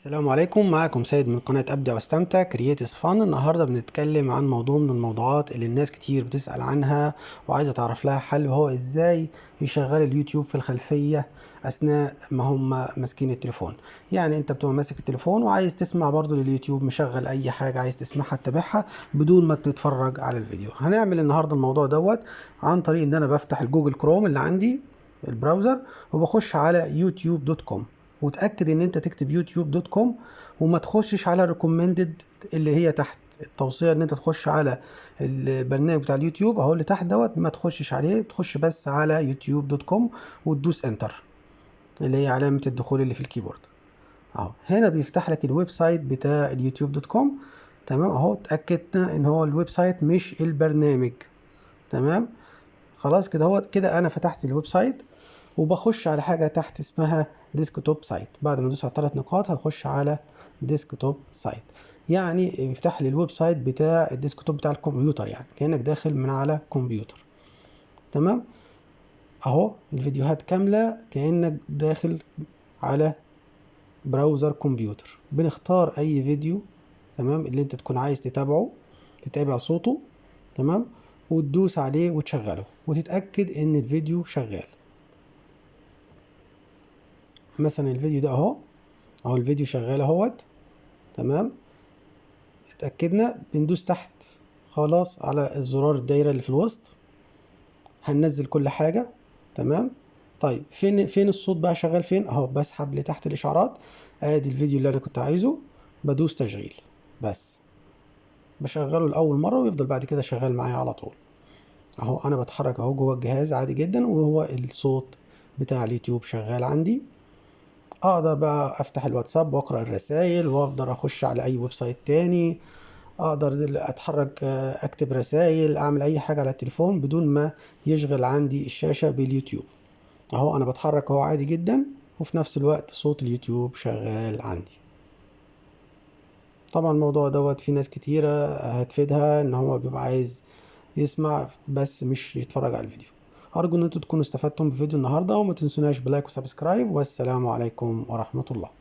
السلام عليكم. معكم سيد من قناة أبدع وأستمتع creates fun النهاردة بنتكلم عن موضوع من الموضوعات اللي الناس كتير بتسأل عنها وعايزة تعرف لها حل وهو إزاي يشغل اليوتيوب في الخلفية أثناء ما هم ماسكين التليفون. يعني أنت بتبقى ماسك التليفون وعايز تسمع برضو لليوتيوب مشغل أي حاجة عايز تسمعها تتابعها بدون ما تتفرج على الفيديو. هنعمل النهاردة الموضوع دوت عن طريق إن أنا بفتح الجوجل كروم اللي عندي ال browser وبخش على يوتيوب dot com. وتأكد إن أنت تكتب يوتيوب dot com وما تخشش على recommended اللي هي تحت التوصية إن أنت تخش على البرنامج بتاع اليوتيوب أهو اللي تحت دوت ما تخشش عليه تخش بس على يوتيوب dot com وتدوس enter اللي هي علامة الدخول اللي في ال keyboard. أهو هنا بيفتح لك ال website بتاع اليوتيوب dot com تمام؟ أهو اتاكدنا إن هو ال website مش البرنامج تمام؟ خلاص كده هو كده أنا فتحت ال website وبخش على حاجة تحت اسمها desktop site بعد ما ادوس على الثلاث نقاط هنخش على desktop site يعني يفتح لي ال website بتاع ال desktop بتاع الكمبيوتر يعني كأنك داخل من على كمبيوتر. تمام؟ أهو الفيديوهات كاملة كأنك داخل على browser كمبيوتر. بنختار أي فيديو تمام اللي أنت تكون عايز تتابعه تتابع صوته تمام وتدوس عليه وتشغله وتتأكد إن الفيديو شغال. مثلا الفيديو ده أهو. أهو الفيديو شغال أهوت. تمام؟ اتأكدنا بندوس تحت خلاص على الزرار الدايرة اللي في الوسط. هننزل كل حاجة. تمام؟ طيب فين فين الصوت بقى شغال فين؟ أهو بسحب لتحت الإشعارات. آدي الفيديو اللي أنا كنت عايزه. بدوس تشغيل. بس. بشغله لأول مرة ويفضل بعد كده شغال معايا على طول. أهو أنا بتحرك أهو جوه الجهاز عادي جدا وهو الصوت بتاع اليوتيوب شغال عندي. أقدر بقى افتح الواتساب واقرأ الرسائل واقدر اخش على اي website تاني أقدر اتحرك اكتب رسائل اعمل اي حاجة على التليفون بدون ما يشغل عندي الشاشة باليوتيوب. اهو أنا بتحرك اهو عادي جدا وفي نفس الوقت صوت اليوتيوب شغال عندي. طبعا الموضوع دوت في ناس كتيرة هتفيدها ان هو بيبقى عايز يسمع بس مش يتفرج على الفيديو. أرجو أن أنتم تكونوا استفدتم بفيديو النهاردة وما تنسوناش ب like و subscribe والسلام عليكم ورحمة الله.